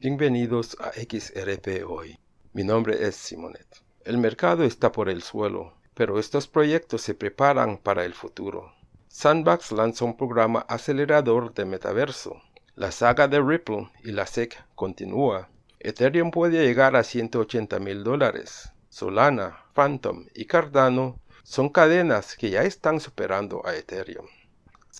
Bienvenidos a XRP Hoy. Mi nombre es Simonet. El mercado está por el suelo, pero estos proyectos se preparan para el futuro. Sandbox lanza un programa acelerador de metaverso. La saga de Ripple y la SEC continúa. Ethereum puede llegar a 180 mil dólares. Solana, Phantom y Cardano son cadenas que ya están superando a Ethereum.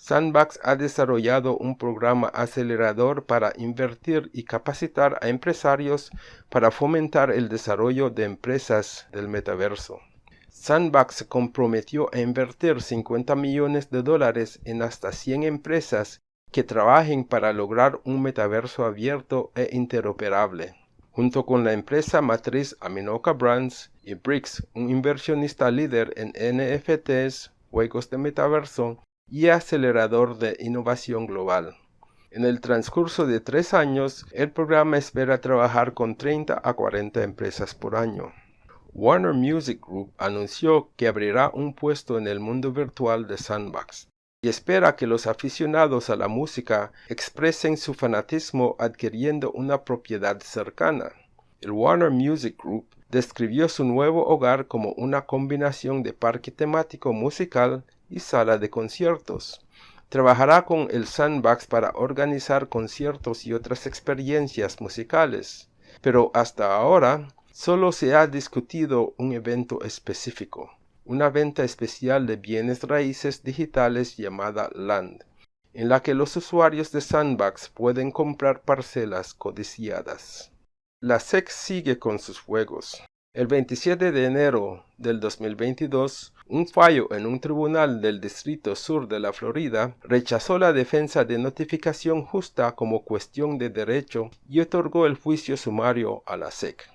Sandbox ha desarrollado un programa acelerador para invertir y capacitar a empresarios para fomentar el desarrollo de empresas del metaverso. Sandbox se comprometió a invertir 50 millones de dólares en hasta 100 empresas que trabajen para lograr un metaverso abierto e interoperable. Junto con la empresa matriz Aminoca Brands y BRICS, un inversionista líder en NFTs, juegos de metaverso, y acelerador de innovación global. En el transcurso de tres años, el programa espera trabajar con 30 a 40 empresas por año. Warner Music Group anunció que abrirá un puesto en el mundo virtual de Sandbox y espera que los aficionados a la música expresen su fanatismo adquiriendo una propiedad cercana. El Warner Music Group describió su nuevo hogar como una combinación de parque temático musical y sala de conciertos. Trabajará con el Sandbox para organizar conciertos y otras experiencias musicales, pero hasta ahora solo se ha discutido un evento específico, una venta especial de bienes raíces digitales llamada Land, en la que los usuarios de Sandbox pueden comprar parcelas codiciadas. La SEC sigue con sus juegos. El 27 de enero del 2022, un fallo en un tribunal del Distrito Sur de la Florida rechazó la defensa de notificación justa como cuestión de derecho y otorgó el juicio sumario a la SEC.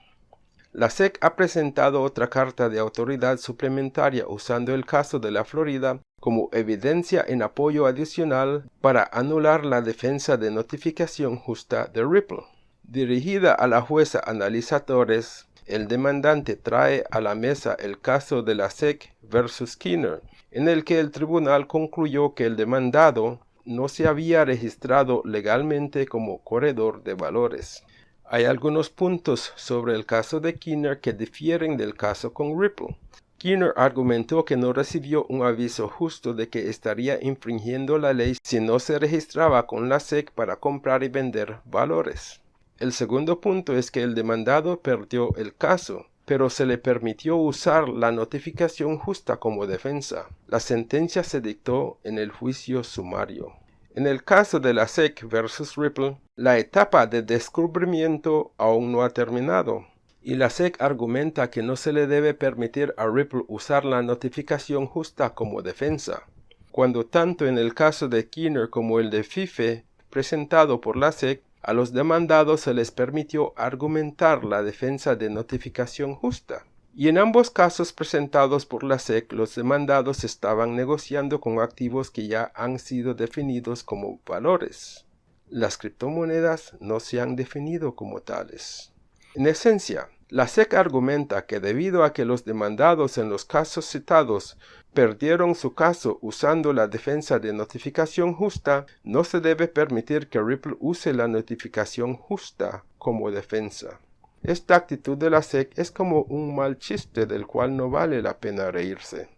La SEC ha presentado otra carta de autoridad suplementaria usando el caso de la Florida como evidencia en apoyo adicional para anular la defensa de notificación justa de Ripple. Dirigida a la jueza analizadores el demandante trae a la mesa el caso de la SEC versus Skinner, en el que el tribunal concluyó que el demandado no se había registrado legalmente como corredor de valores. Hay algunos puntos sobre el caso de Skinner que difieren del caso con Ripple. Skinner argumentó que no recibió un aviso justo de que estaría infringiendo la ley si no se registraba con la SEC para comprar y vender valores. El segundo punto es que el demandado perdió el caso, pero se le permitió usar la notificación justa como defensa. La sentencia se dictó en el juicio sumario. En el caso de la SEC versus Ripple, la etapa de descubrimiento aún no ha terminado, y la SEC argumenta que no se le debe permitir a Ripple usar la notificación justa como defensa, cuando tanto en el caso de Kinner como el de FIFE, presentado por la SEC, a los demandados se les permitió argumentar la defensa de notificación justa. Y en ambos casos presentados por la SEC, los demandados estaban negociando con activos que ya han sido definidos como valores. Las criptomonedas no se han definido como tales. En esencia, la SEC argumenta que debido a que los demandados en los casos citados perdieron su caso usando la defensa de notificación justa, no se debe permitir que Ripple use la notificación justa como defensa. Esta actitud de la SEC es como un mal chiste del cual no vale la pena reírse.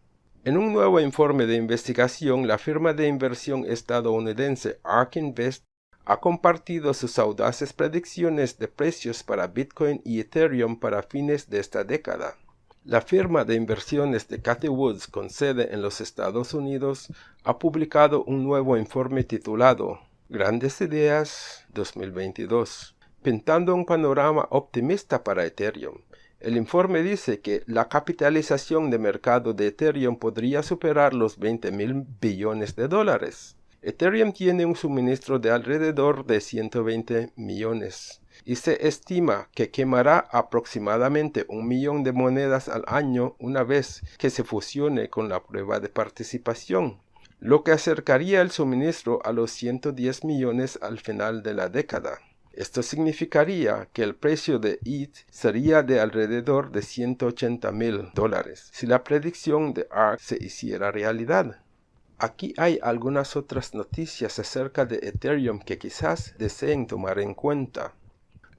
En un nuevo informe de investigación, la firma de inversión estadounidense ARK ha compartido sus audaces predicciones de precios para Bitcoin y Ethereum para fines de esta década. La firma de inversiones de Cathy Woods con sede en los Estados Unidos ha publicado un nuevo informe titulado Grandes Ideas 2022, pintando un panorama optimista para Ethereum. El informe dice que la capitalización de mercado de Ethereum podría superar los 20 mil billones de dólares. Ethereum tiene un suministro de alrededor de 120 millones y se estima que quemará aproximadamente un millón de monedas al año una vez que se fusione con la prueba de participación, lo que acercaría el suministro a los 110 millones al final de la década. Esto significaría que el precio de ETH sería de alrededor de 180 mil dólares si la predicción de ARK se hiciera realidad. Aquí hay algunas otras noticias acerca de Ethereum que quizás deseen tomar en cuenta.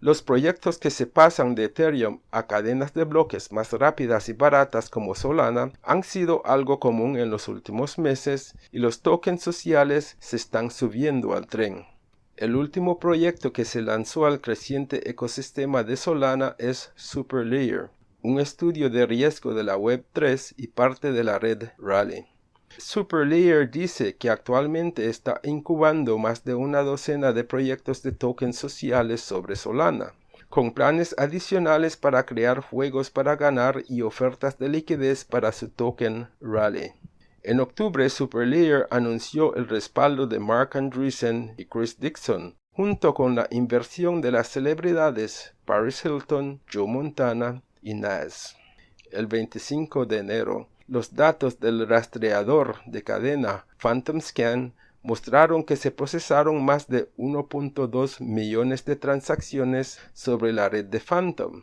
Los proyectos que se pasan de Ethereum a cadenas de bloques más rápidas y baratas como Solana han sido algo común en los últimos meses y los tokens sociales se están subiendo al tren. El último proyecto que se lanzó al creciente ecosistema de Solana es Superlayer, un estudio de riesgo de la Web3 y parte de la red Rally. Superlayer dice que actualmente está incubando más de una docena de proyectos de tokens sociales sobre Solana, con planes adicionales para crear juegos para ganar y ofertas de liquidez para su token Rally. En octubre, Superlayer anunció el respaldo de Mark Andreessen y Chris Dixon, junto con la inversión de las celebridades Paris Hilton, Joe Montana y Nas. El 25 de enero, los datos del rastreador de cadena Phantom Scan mostraron que se procesaron más de 1.2 millones de transacciones sobre la red de Phantom.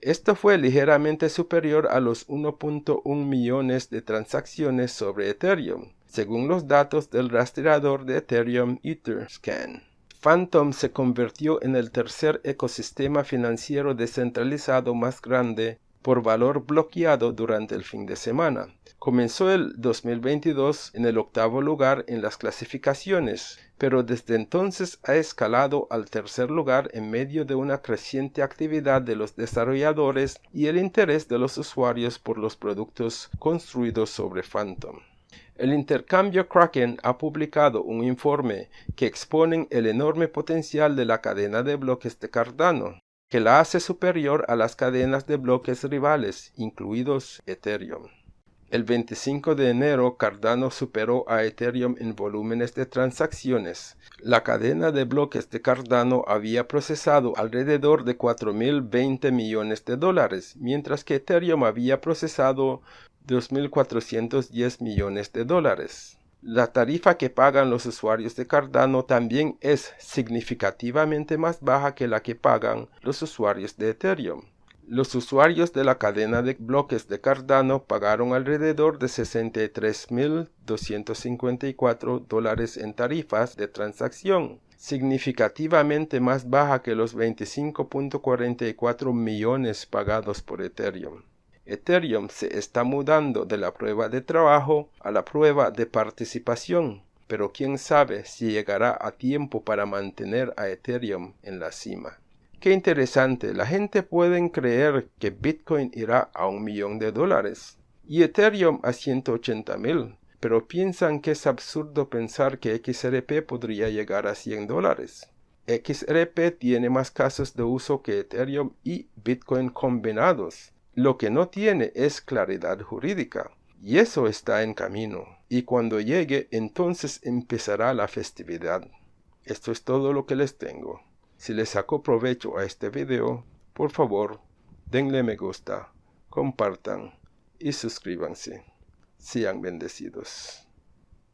Esto fue ligeramente superior a los 1.1 millones de transacciones sobre Ethereum, según los datos del rastreador de Ethereum Etherscan. Phantom se convirtió en el tercer ecosistema financiero descentralizado más grande por valor bloqueado durante el fin de semana. Comenzó el 2022 en el octavo lugar en las clasificaciones, pero desde entonces ha escalado al tercer lugar en medio de una creciente actividad de los desarrolladores y el interés de los usuarios por los productos construidos sobre Phantom. El intercambio Kraken ha publicado un informe que expone el enorme potencial de la cadena de bloques de Cardano, que la hace superior a las cadenas de bloques rivales, incluidos Ethereum. El 25 de enero, Cardano superó a Ethereum en volúmenes de transacciones. La cadena de bloques de Cardano había procesado alrededor de 4.020 millones de dólares, mientras que Ethereum había procesado 2.410 millones de dólares. La tarifa que pagan los usuarios de Cardano también es significativamente más baja que la que pagan los usuarios de Ethereum. Los usuarios de la cadena de bloques de Cardano pagaron alrededor de 63.254 dólares en tarifas de transacción, significativamente más baja que los 25.44 millones pagados por Ethereum. Ethereum se está mudando de la prueba de trabajo a la prueba de participación, pero quién sabe si llegará a tiempo para mantener a Ethereum en la cima. Qué interesante, la gente puede creer que Bitcoin irá a un millón de dólares y Ethereum a 180 mil, pero piensan que es absurdo pensar que XRP podría llegar a 100 dólares. XRP tiene más casos de uso que Ethereum y Bitcoin combinados, lo que no tiene es claridad jurídica, y eso está en camino, y cuando llegue entonces empezará la festividad. Esto es todo lo que les tengo. Si les sacó provecho a este video, por favor, denle me gusta, compartan y suscríbanse. Sean bendecidos.